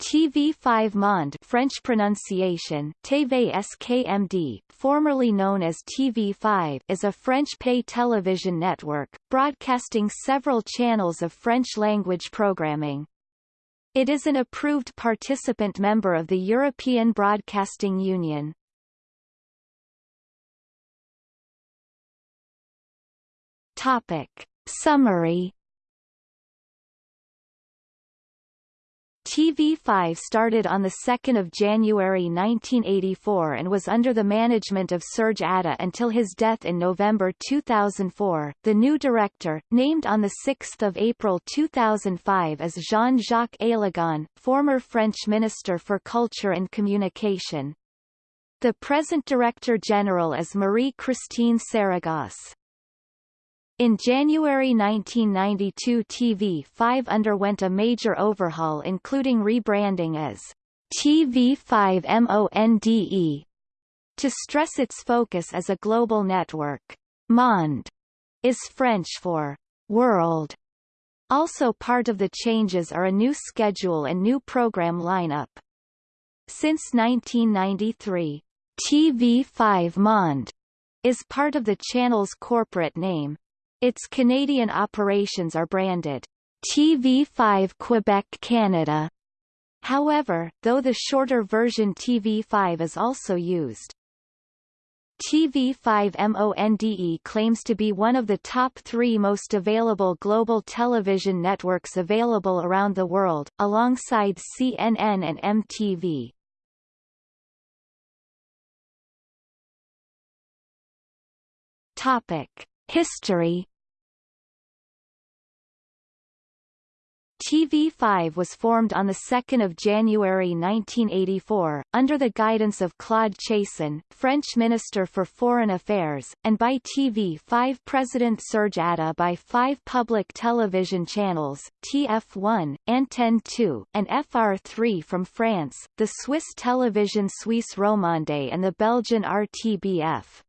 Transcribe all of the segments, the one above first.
TV5 Monde French pronunciation TV SKMD, formerly known as TV5 is a French pay television network, broadcasting several channels of French-language programming. It is an approved participant member of the European Broadcasting Union. Topic. Summary TV5 started on 2 January 1984 and was under the management of Serge Adda until his death in November 2004. The new director, named on 6 April 2005 as Jean-Jacques Aillagon, former French Minister for Culture and Communication. The present Director General is Marie-Christine Saragosse. In January 1992 TV5 underwent a major overhaul including rebranding as TV5 MONDE to stress its focus as a global network. Monde is French for world. Also part of the changes are a new schedule and new program lineup. Since 1993, TV5 Monde is part of the channel's corporate name, its Canadian operations are branded TV5 Quebec Canada. However, though the shorter version TV5 is also used. TV5 MONDE claims to be one of the top three most available global television networks available around the world, alongside CNN and MTV. Topic. History TV5 was formed on 2 January 1984, under the guidance of Claude Cheysson, French Minister for Foreign Affairs, and by TV5 President Serge Adda by five public television channels, TF1, Antenne 2, and FR3 from France, the Swiss television Suisse Romande and the Belgian RTBF.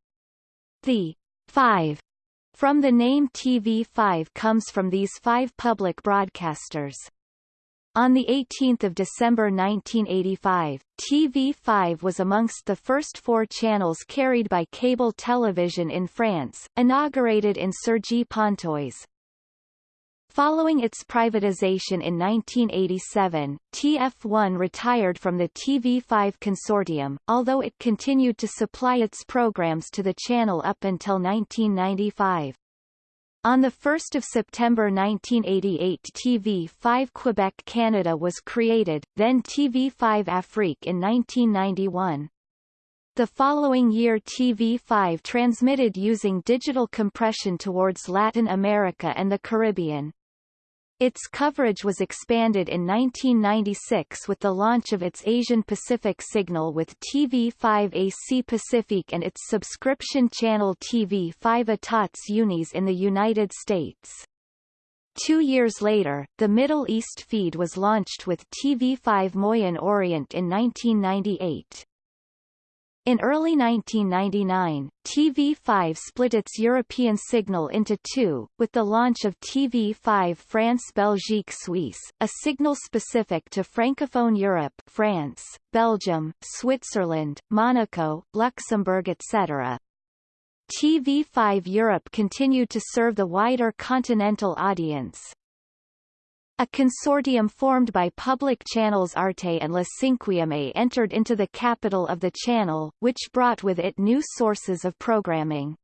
The 5 from the name TV5 comes from these five public broadcasters. On 18 December 1985, TV5 was amongst the first four channels carried by cable television in France, inaugurated in Cergy-Pontoise, Following its privatization in 1987, TF1 retired from the TV5 consortium, although it continued to supply its programs to the channel up until 1995. On 1 September 1988 TV5 Quebec Canada was created, then TV5 Afrique in 1991. The following year TV5 transmitted using digital compression towards Latin America and the Caribbean. Its coverage was expanded in 1996 with the launch of its Asian Pacific signal with TV5 AC Pacific and its subscription channel TV5 Etats Unis in the United States. Two years later, the Middle East feed was launched with TV5 Moyen Orient in 1998. In early 1999, TV5 split its European signal into two, with the launch of TV5 France-Belgique Suisse, a signal specific to Francophone Europe France, Belgium, Switzerland, Monaco, Luxembourg etc. TV5 Europe continued to serve the wider continental audience. A consortium formed by public channels Arte and La Cinquième entered into the capital of the channel, which brought with it new sources of programming.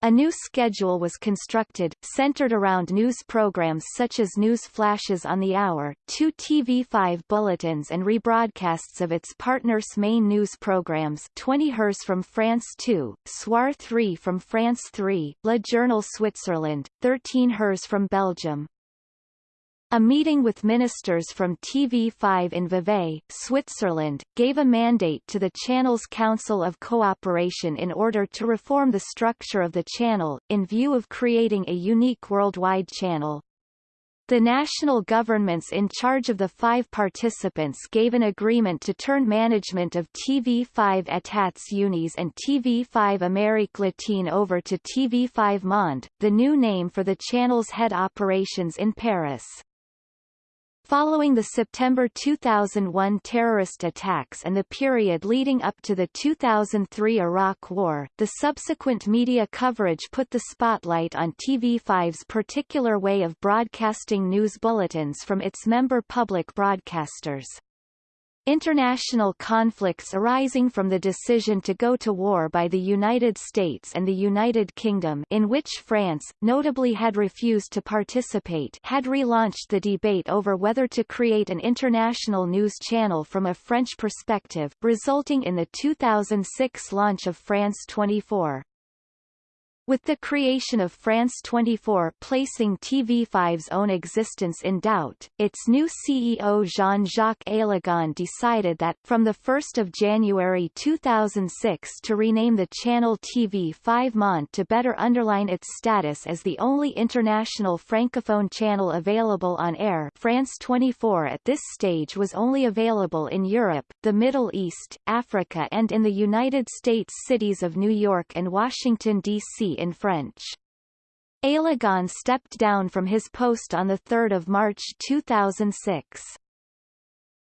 A new schedule was constructed, centered around news programs such as news flashes on the hour, two TV5 bulletins and rebroadcasts of its partners' main news programs 20 Heures from France 2, Soir 3 from France 3, Le Journal Switzerland, 13 Heures from Belgium, a meeting with ministers from TV5 in Vevey, Switzerland, gave a mandate to the channel's Council of Cooperation in order to reform the structure of the channel, in view of creating a unique worldwide channel. The national governments in charge of the five participants gave an agreement to turn management of TV5 Etats Unis and TV5 Amérique Latine over to TV5 Monde, the new name for the channel's head operations in Paris. Following the September 2001 terrorist attacks and the period leading up to the 2003 Iraq War, the subsequent media coverage put the spotlight on TV5's particular way of broadcasting news bulletins from its member public broadcasters. International conflicts arising from the decision to go to war by the United States and the United Kingdom in which France, notably had refused to participate had relaunched the debate over whether to create an international news channel from a French perspective, resulting in the 2006 launch of France 24. With the creation of France 24 placing TV5's own existence in doubt, its new CEO Jean-Jacques Aillagon decided that, from 1 January 2006 to rename the channel TV5 Monde to better underline its status as the only international francophone channel available on air France 24 at this stage was only available in Europe, the Middle East, Africa and in the United States cities of New York and Washington, D.C in French. Aillagon stepped down from his post on 3 March 2006.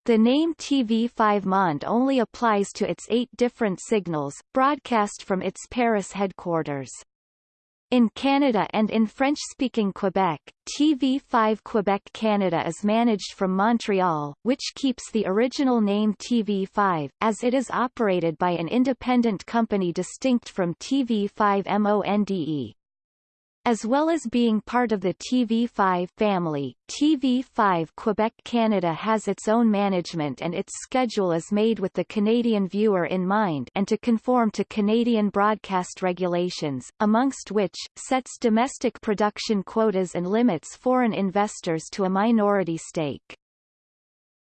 The name TV5 Monde only applies to its eight different signals, broadcast from its Paris headquarters. In Canada and in French-speaking Quebec, TV5 Quebec Canada is managed from Montreal, which keeps the original name TV5, as it is operated by an independent company distinct from TV5 MONDE. As well as being part of the TV5 family, TV5 Quebec Canada has its own management and its schedule is made with the Canadian viewer in mind and to conform to Canadian broadcast regulations, amongst which, sets domestic production quotas and limits foreign investors to a minority stake.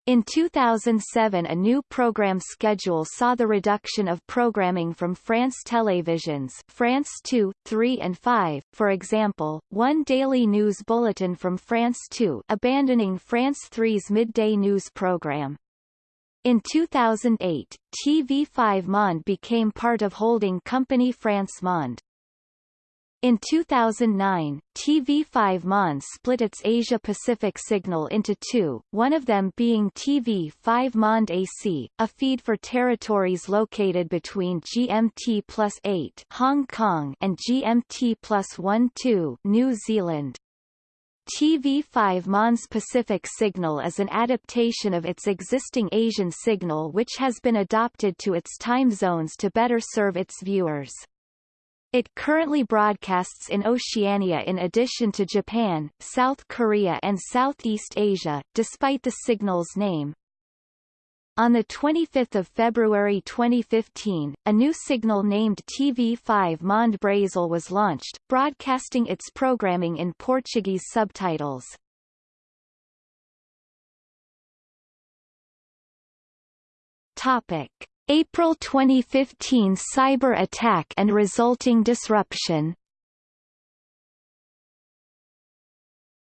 In 2007 a new program schedule saw the reduction of programming from France Télévisions France 2, 3 and 5, for example, one daily news bulletin from France 2 abandoning France 3's midday news program. In 2008, TV5 Monde became part of holding company France Monde. In 2009, TV5 Monde split its Asia-Pacific signal into two, one of them being TV5 Monde AC, a feed for territories located between GMT plus 8 Hong Kong and GMT plus 1 2 New Zealand. TV5 Monde Pacific signal is an adaptation of its existing Asian signal which has been adopted to its time zones to better serve its viewers. It currently broadcasts in Oceania in addition to Japan, South Korea and Southeast Asia, despite the signal's name. On 25 February 2015, a new signal named TV5 Monde Brasil was launched, broadcasting its programming in Portuguese subtitles. Topic. April 2015 cyber attack and resulting disruption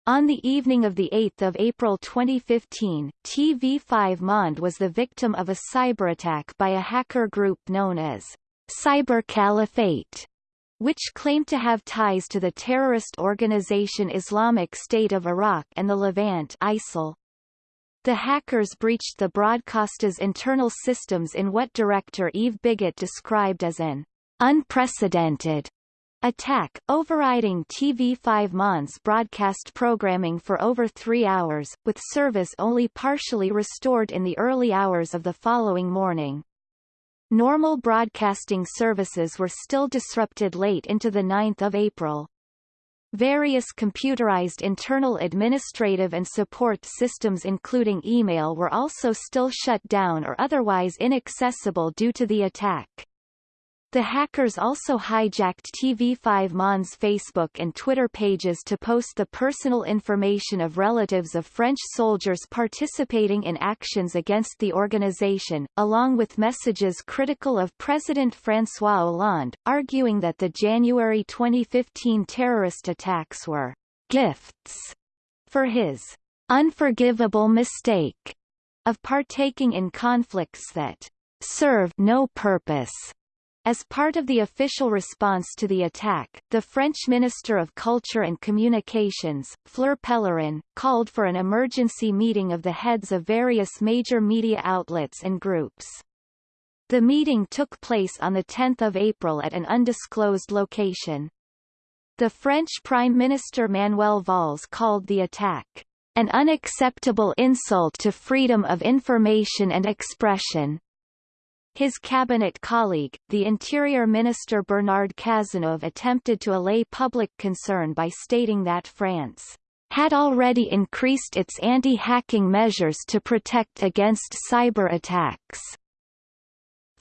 On the evening of 8 April 2015, TV5 Monde was the victim of a cyberattack by a hacker group known as Cyber Caliphate, which claimed to have ties to the terrorist organization Islamic State of Iraq and the Levant ISIL. The hackers breached the broadcaster's internal systems in what director Yves Bigot described as an unprecedented attack, overriding TV5 Monde's broadcast programming for over three hours, with service only partially restored in the early hours of the following morning. Normal broadcasting services were still disrupted late into the 9th of April. Various computerized internal administrative and support systems including email were also still shut down or otherwise inaccessible due to the attack. The hackers also hijacked TV5 Monde's Facebook and Twitter pages to post the personal information of relatives of French soldiers participating in actions against the organization, along with messages critical of President François Hollande, arguing that the January 2015 terrorist attacks were gifts for his unforgivable mistake of partaking in conflicts that serve no purpose As part of the official response to the attack, the French Minister of Culture and Communications, Fleur Pellerin, called for an emergency meeting of the heads of various major media outlets and groups. The meeting took place on 10 April at an undisclosed location. The French Prime Minister Manuel Valls called the attack, an unacceptable insult to freedom of information and expression, his cabinet colleague, the Interior Minister Bernard Cazeneuve attempted to allay public concern by stating that France had already increased its anti-hacking measures to protect against cyber attacks.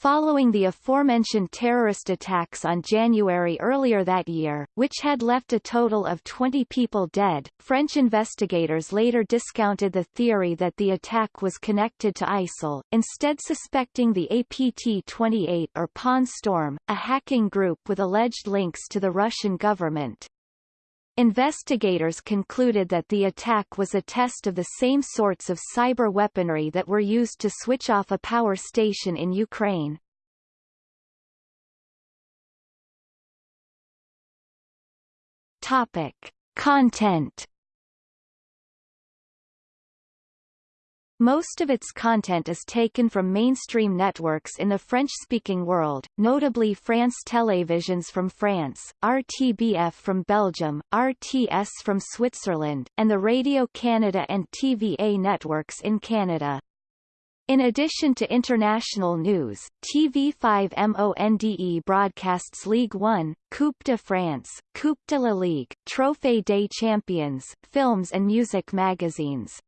Following the aforementioned terrorist attacks on January earlier that year, which had left a total of 20 people dead, French investigators later discounted the theory that the attack was connected to ISIL, instead suspecting the APT-28 or Pawn Storm, a hacking group with alleged links to the Russian government. Investigators concluded that the attack was a test of the same sorts of cyber weaponry that were used to switch off a power station in Ukraine. Topic. Content Most of its content is taken from mainstream networks in the French-speaking world, notably France Télévisions from France, RTBF from Belgium, RTS from Switzerland, and the Radio Canada and TVA networks in Canada. In addition to international news, TV5 Monde broadcasts Ligue 1, Coupe de France, Coupe de la Ligue, Trophée des Champions, films and music magazines.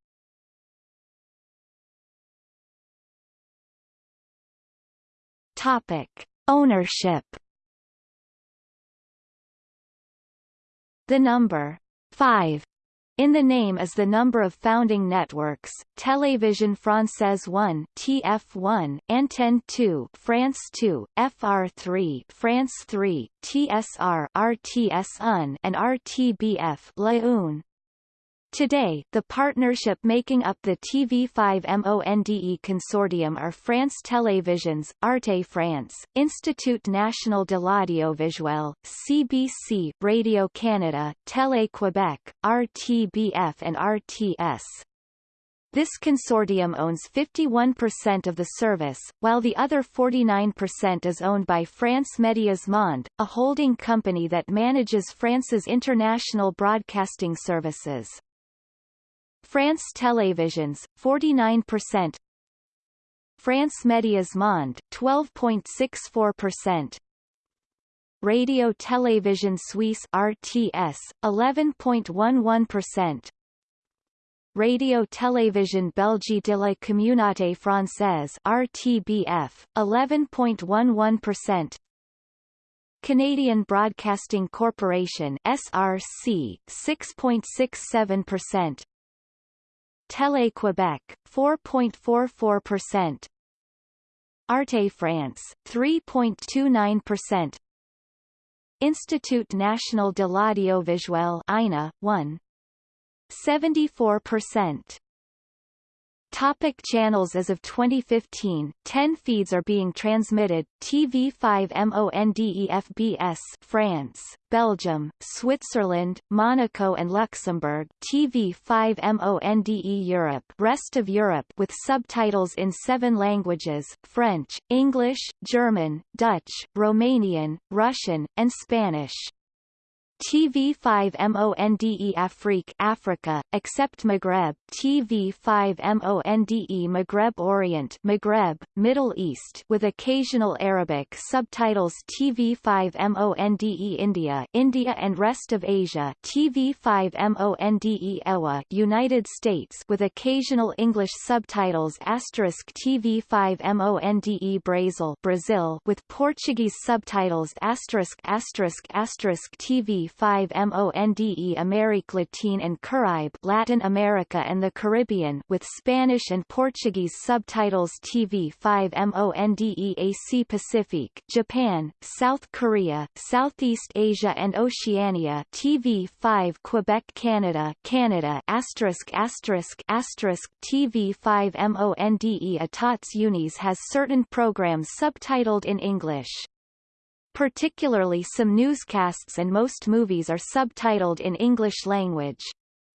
Topic: Ownership. The number 5 in the name is the number of founding networks, Télévision Française 1 TF1, Antenne 2 France 2, FR3 France 3, TSR RTS1 and RTBF La. Today, the partnership making up the TV5 MONDE consortium are France Télévisions, Arte France, Institut National de l'Audiovisuel, CBC, Radio Canada, Télé Québec, RTBF and RTS. This consortium owns 51% of the service, while the other 49% is owned by France Médias Monde, a holding company that manages France's international broadcasting services. France Télévisions, 49%. France Médias Monde, 12.64%. Radio Télévision Suisse RTS, 11.11%. Radio Télévision Belgique de la Communauté Française RTBF, 11.11%. Canadian Broadcasting Corporation SRC, 6.67%. Télé-Québec, 4.44%. Arte France, 3.29%. Institut National de l'Audiovisuel INA, 1. 74%. Topic channels As of 2015, 10 feeds are being transmitted, TV5 MONDEFBS France, Belgium, Switzerland, Monaco and Luxembourg TV5 MONDE Europe rest of Europe with subtitles in seven languages, French, English, German, Dutch, Romanian, Russian, and Spanish. TV5 MONDE Afrique Africa, except Maghreb. TV5 MONDE Maghreb Orient Maghreb, Middle East with occasional Arabic subtitles. TV5 MONDE India India and rest of Asia. TV5 MONDE EWA United States with occasional English subtitles. Asterisk TV5 MONDE Brazil Brazil with Portuguese subtitles. Asterisk asterisk asterisk. TV 5 MONDE Amérique Latine and Caraïbe Latin America and the Caribbean with Spanish and Portuguese subtitles TV5 MONDE AC Pacific Japan, South Korea, Southeast Asia and Oceania TV5 Quebec Canada Canada asterisk asterisk asterisk TV5 MONDE Etats Unis has certain programs subtitled in English. Particularly some newscasts and most movies are subtitled in English language.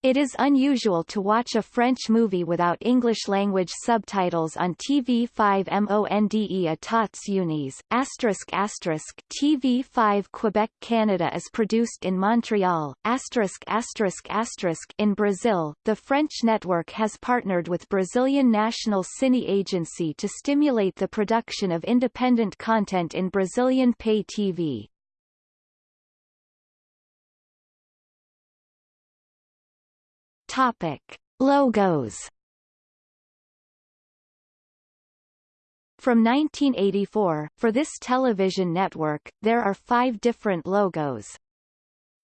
It is unusual to watch a French movie without English-language subtitles on TV5 Monde Etats Unis, asterisk asterisk TV5 Quebec Canada is produced in Montreal, asterisk asterisk asterisk in Brazil. The French network has partnered with Brazilian National Cine Agency to stimulate the production of independent content in Brazilian pay TV. Topic. Logos From 1984, for this television network, there are five different logos.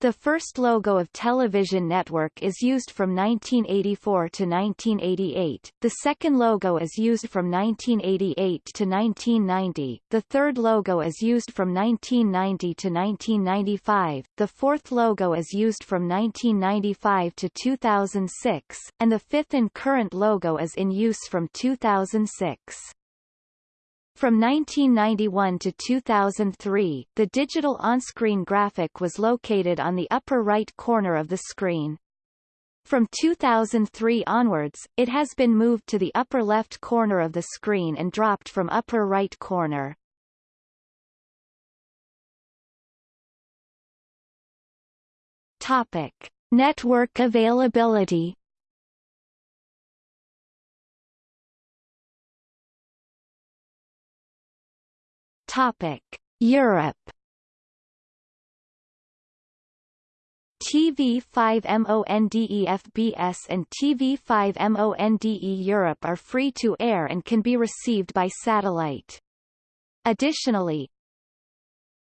The first logo of Television Network is used from 1984 to 1988, the second logo is used from 1988 to 1990, the third logo is used from 1990 to 1995, the fourth logo is used from 1995 to 2006, and the fifth and current logo is in use from 2006. From 1991 to 2003, the digital on-screen graphic was located on the upper right corner of the screen. From 2003 onwards, it has been moved to the upper left corner of the screen and dropped from upper right corner. Topic. Network availability Topic: Europe. TV5MONDEFBS and TV5MONDE Europe are free to air and can be received by satellite. Additionally,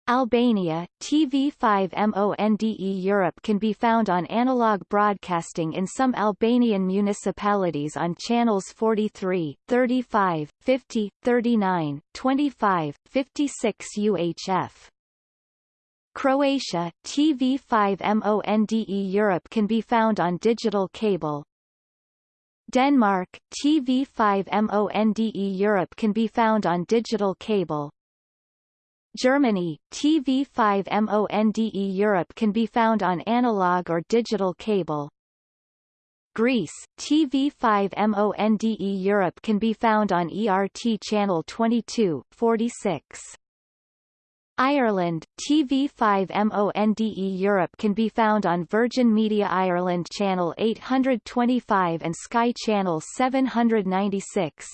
Albania, TV5MONDE Europe can be found on analog broadcasting in some Albanian municipalities on channels 43, 35, 50, 39, 25, 56 UHF. Croatia, TV5MONDE Europe can be found on digital cable. Denmark, TV5MONDE Europe can be found on digital cable. Germany, TV5 MONDE Europe can be found on analog or digital cable. Greece, TV5 MONDE Europe can be found on ERT channel 22, 46. Ireland, TV5 MONDE Europe can be found on Virgin Media Ireland channel 825 and Sky channel 796.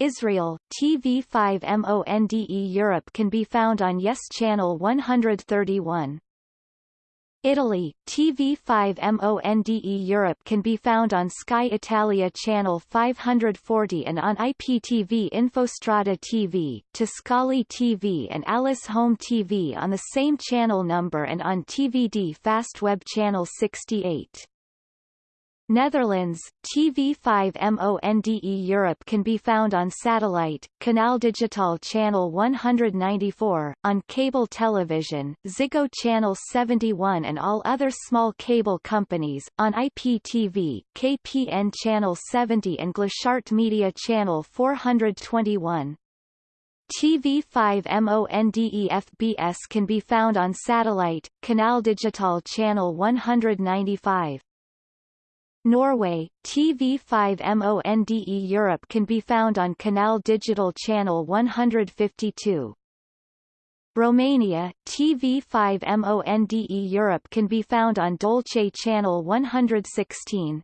Israel, TV5 MONDE Europe can be found on Yes Channel 131. Italy, TV5 MONDE Europe can be found on Sky Italia Channel 540 and on IPTV Infostrada TV, Tiscali TV and Alice Home TV on the same channel number and on TVD Fastweb Channel 68. Netherlands, TV5 MONDE Europe can be found on satellite, Canal Digital Channel 194, on cable television, Ziggo Channel 71 and all other small cable companies, on IPTV, KPN Channel 70 and Glashart Media Channel 421. TV5 MONDE FBS can be found on satellite, Canal Digital Channel 195. Norway, TV5 MONDE Europe can be found on Canal Digital Channel 152. Romania, TV5 MONDE Europe can be found on Dolce Channel 116.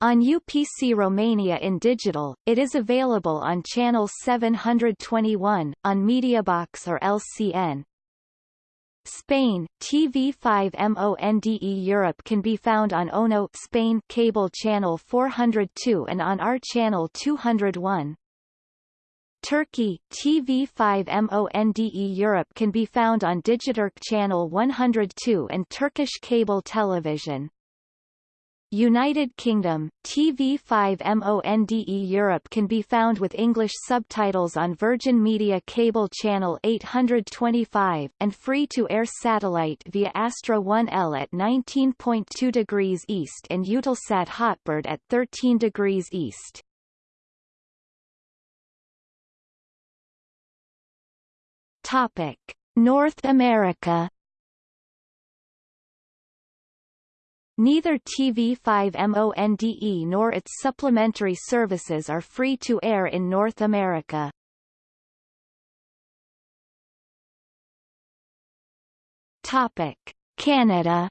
On UPC Romania in digital, it is available on Channel 721, on Mediabox or LCN. Spain, TV5 MONDE Europe can be found on ONO Spain cable channel 402 and on R channel 201. Turkey, TV5 MONDE Europe can be found on Digiturk channel 102 and Turkish cable television. United Kingdom, TV5 MONDE Europe can be found with English subtitles on Virgin Media Cable Channel 825, and free-to-air satellite via Astra 1L at 19.2 degrees east and Eutelsat Hotbird at 13 degrees east. Topic. North America Neither TV5 MONDE nor its supplementary services are free to air in North America. Topic: Canada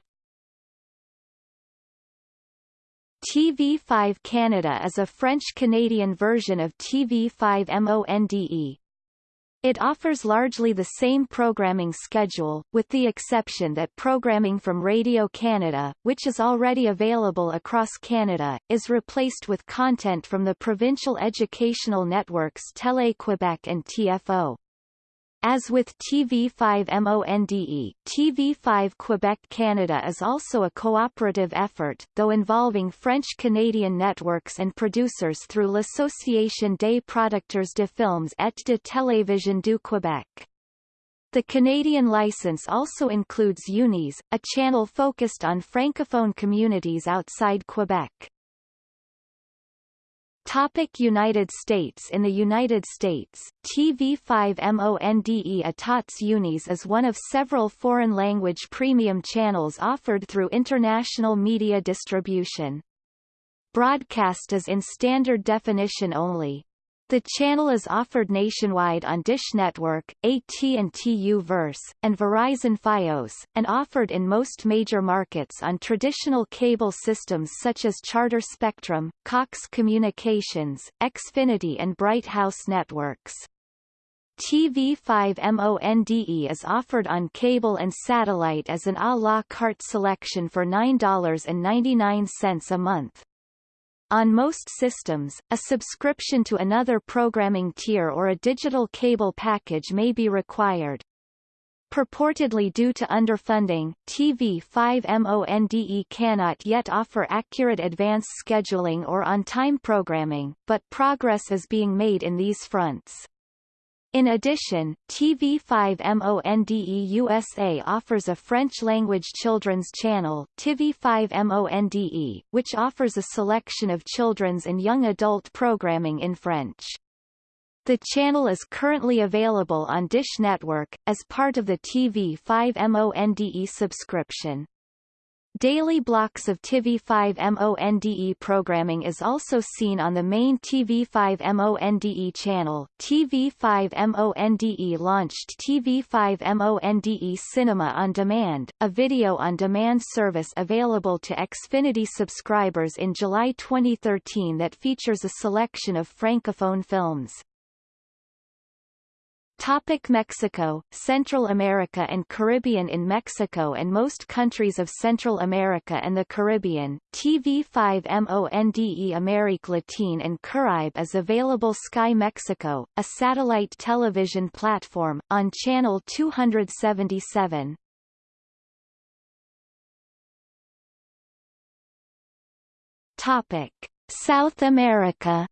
TV5 Canada is a French-Canadian version of TV5 MONDE. It offers largely the same programming schedule, with the exception that programming from Radio Canada, which is already available across Canada, is replaced with content from the provincial educational networks Télé-Québec and TFO. As with TV5 MONDE, TV5 Quebec Canada is also a cooperative effort, though involving French-Canadian networks and producers through l'Association des producteurs de films et de télévision du Québec. The Canadian license also includes UNIS, a channel focused on francophone communities outside Quebec. Topic United States In the United States, TV5 MONDE Etats Unis is one of several foreign-language premium channels offered through international media distribution. Broadcast is in standard definition only. The channel is offered nationwide on Dish Network, AT&T U-verse, and Verizon Fios, and offered in most major markets on traditional cable systems such as Charter Spectrum, Cox Communications, Xfinity and Bright House networks. TV5 MONDE is offered on cable and satellite as an à la carte selection for $9.99 a month. On most systems, a subscription to another programming tier or a digital cable package may be required. Purportedly due to underfunding, TV5 MONDE cannot yet offer accurate advance scheduling or on-time programming, but progress is being made in these fronts. In addition, TV5 MONDE USA offers a French-language children's channel, TV5 MONDE, which offers a selection of children's and young adult programming in French. The channel is currently available on Dish Network, as part of the TV5 MONDE subscription. Daily blocks of TV5 MONDE programming is also seen on the main TV5 MONDE channel. TV5 MONDE launched TV5 MONDE Cinema on Demand, a video-on-demand service available to Xfinity subscribers in July 2013 that features a selection of francophone films. Topic Mexico, Central America and Caribbean In Mexico and most countries of Central America and the Caribbean, TV5 MONDE Amérique Latine and Caribe is available Sky Mexico, a satellite television platform, on channel 277. Topic. South America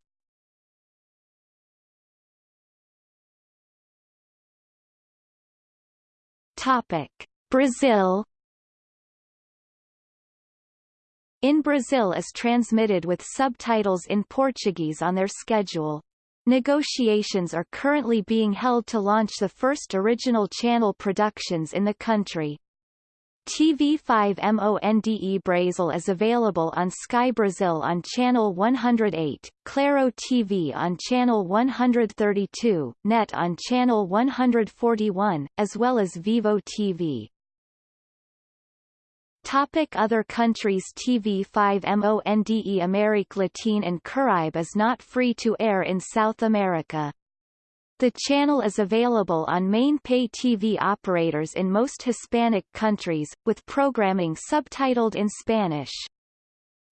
Topic: Brazil In Brazil is transmitted with subtitles in Portuguese on their schedule. Negotiations are currently being held to launch the first original channel productions in the country. TV5 MONDE Brazil is available on Sky Brazil on channel 108, Claro TV on channel 132, NET on channel 141, as well as Vivo TV. Topic Other countries TV5 MONDE Amérique Latine and Caribe is not free to air in South America. The channel is available on main pay TV operators in most Hispanic countries, with programming subtitled in Spanish.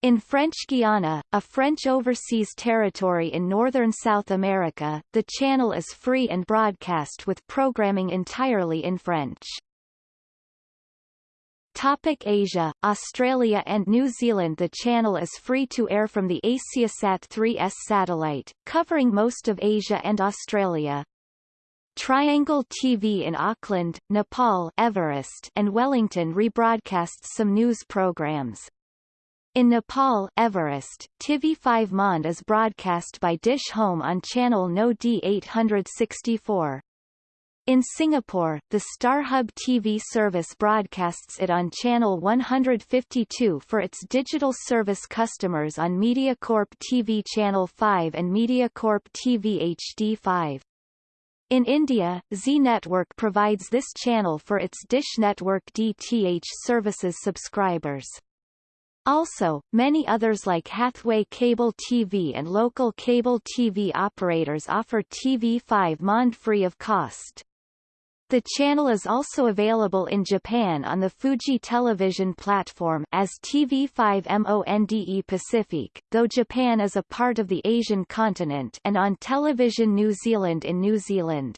In French Guiana, a French overseas territory in northern South America, the channel is free and broadcast with programming entirely in French. Topic Asia, Australia and New Zealand The channel is free to air from the AsiaSat 3S satellite, covering most of Asia and Australia. Triangle TV in Auckland, Nepal Everest and Wellington rebroadcasts some news programs. In Nepal Everest, TV5 Monde is broadcast by Dish Home on channel No D864. In Singapore, the StarHub TV service broadcasts it on channel 152 for its digital service customers on MediaCorp TV Channel 5 and MediaCorp TV HD 5. In India, Zee Network provides this channel for its Dish Network DTH services subscribers. Also, many others like Hathway Cable TV and local cable TV operators offer TV5 MONDE free of cost. The channel is also available in Japan on the Fuji Television platform as TV5 MONDE Pacific, though Japan is a part of the Asian continent and on Television New Zealand in New Zealand.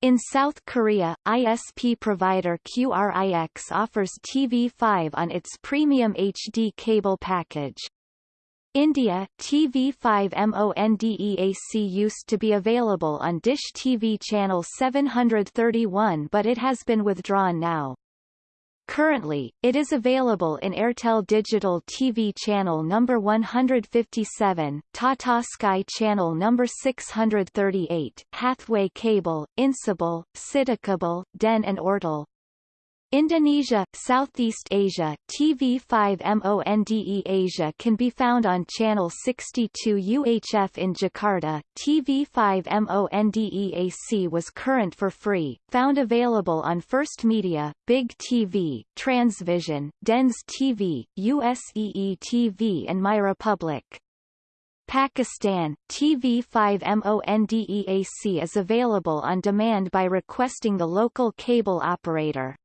In South Korea, ISP provider QRIX offers TV5 on its premium HD cable package. India, TV5 MONDEAC used to be available on Dish TV channel 731 but it has been withdrawn now. Currently, it is available in Airtel Digital TV channel number 157, Tata Sky channel number 638, Hathway Cable, Incable, Citicable, Den and Ortel. Indonesia, Southeast Asia, TV5 MONDE Asia can be found on channel 62 UHF in Jakarta. TV5 MONDEAC was current for free, found available on First Media, Big TV, Transvision, Dens TV, USEE TV and MyRepublic. Pakistan, TV5 MONDEAC is available on demand by requesting the local cable operator.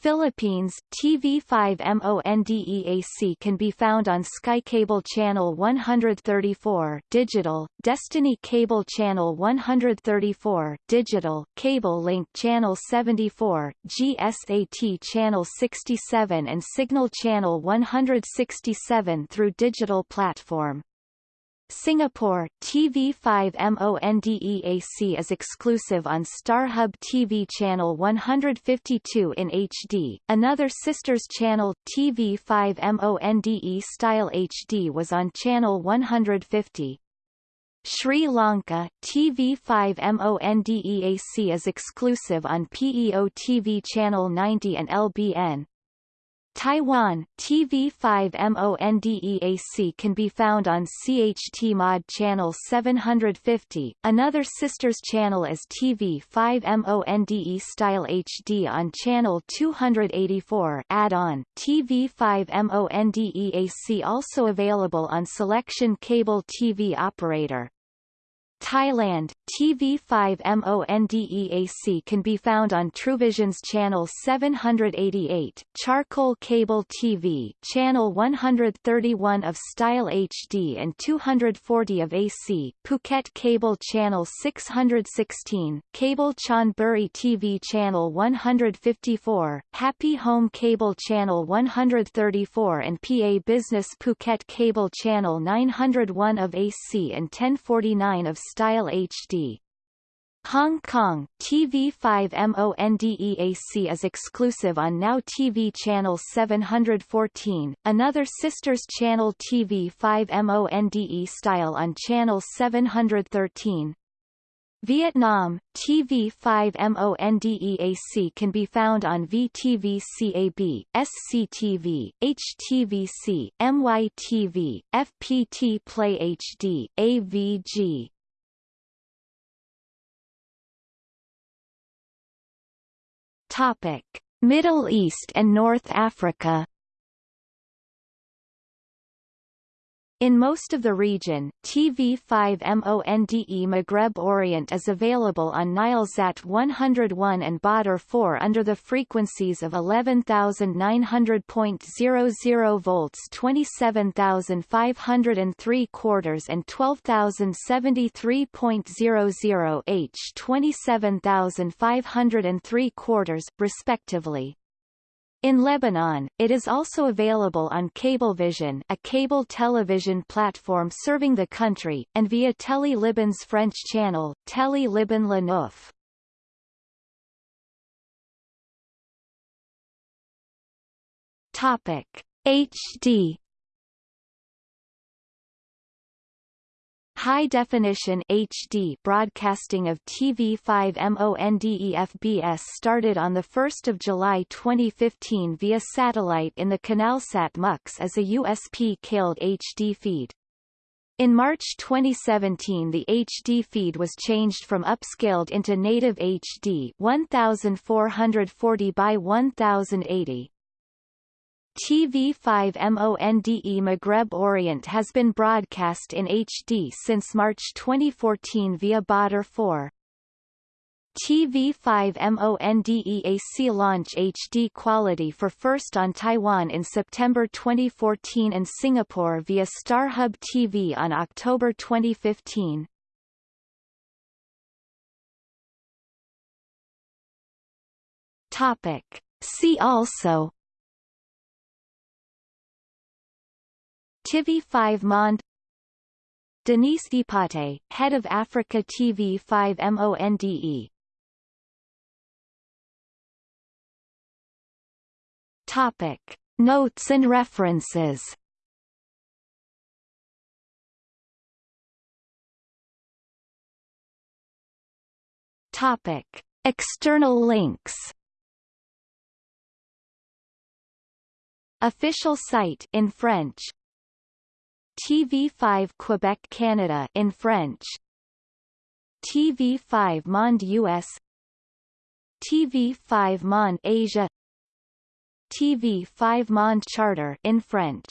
Philippines, TV5 MONDEAC can be found on Sky Cable Channel 134 digital, Destiny Cable Channel 134 digital, Cable Link Channel 74, GSAT Channel 67 and Cignal Channel 167 through digital platform. Singapore, TV5 MONDEAC is exclusive on StarHub TV channel 152 in HD. Another sister's channel, TV5 MONDE Style HD was on channel 150. Sri Lanka, TV5 MONDEAC is exclusive on PEO TV channel 90 and LBN, Taiwan, TV5 MONDEAC can be found on CHT Mod channel 750. Another sister's channel is TV5 MONDE Style HD on channel 284. Add-on TV5 MONDEAC also available on Selection Cable TV Operator. Thailand, TV5 MONDEAC can be found on TrueVisions channel 788, Charcoal Cable TV channel 131 of Style HD and 240 of AC, Phuket Cable channel 616, Cable Chonburi TV channel 154, Happy Home Cable channel 134 and PA Business Phuket Cable channel 901 of AC and 1049 of Style HD. Hong Kong, TV5 MONDEAC is exclusive on Now TV channel 714, another sister's channel TV5 MONDE style on channel 713. Vietnam, TV5 MONDEAC can be found on VTV CAB, SCTV, HTVC, MYTV, FPT Play HD, AVG, Topic: Middle East and North Africa In most of the region, TV5 MONDE Maghreb Orient is available on Nilesat 101 and Badr 4 under the frequencies of 11,900.00 volts 27,503 quarters and 12,073.00 H 27,503 quarters, respectively. In Lebanon, it is also available on Cablevision a cable television platform serving the country, and via Tele Liban's French channel, Tele Liban Neuf. Topic HD High-definition HD broadcasting of TV5 MONDEFBS started on 1 July 2015 via satellite in the Canalsat MUX as a upscaled HD feed. In March 2017 the HD feed was changed from upscaled into native HD 1440 by 1080. TV5 MONDE Maghreb Orient has been broadcast in HD since March 2014 via Badr 4. TV5 MONDE AC launch HD quality for first on Taiwan in September 2014 and Singapore via StarHub TV on October 2015. Topic. See also TV5 Monde Denise Epoté, head of Africa TV5 MONDE Topic. Notes and references. Topic. External links. Official site in French TV5 Quebec Canada in French. TV5 Monde US TV5 Monde Asia. TV5 Monde Charter in French